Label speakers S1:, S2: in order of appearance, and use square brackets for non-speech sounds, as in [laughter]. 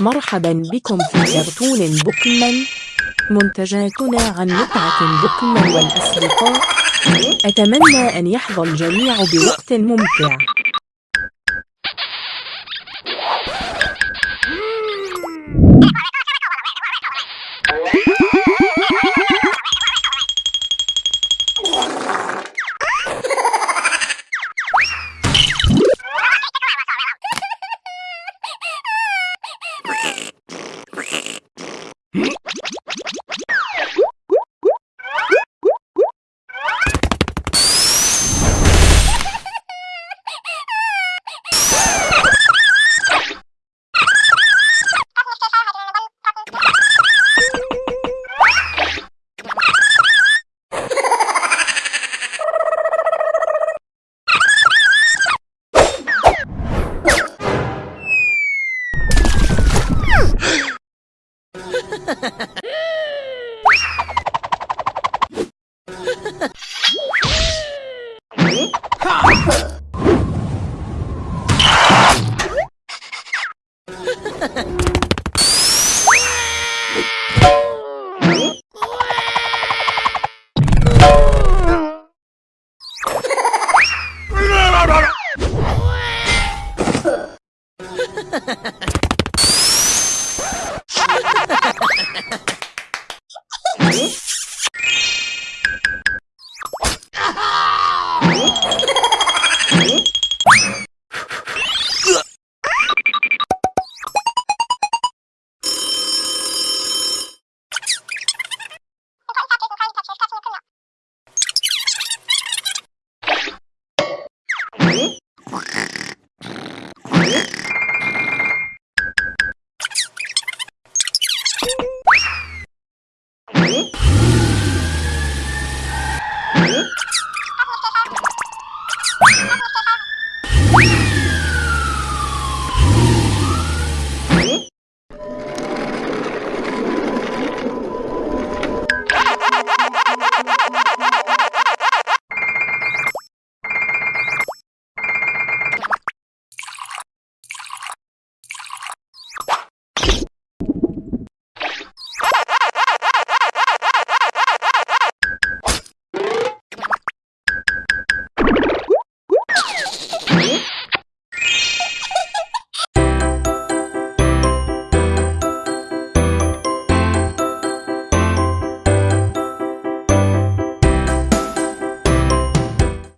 S1: مرحبا بكم في كرتون بوكمان. منتجاتنا عن متعة بوكمان والأصدقاء أتمنى أن يحظى الجميع بوقت ممتع. [laughs]
S2: you [laughs] Ha ha ha!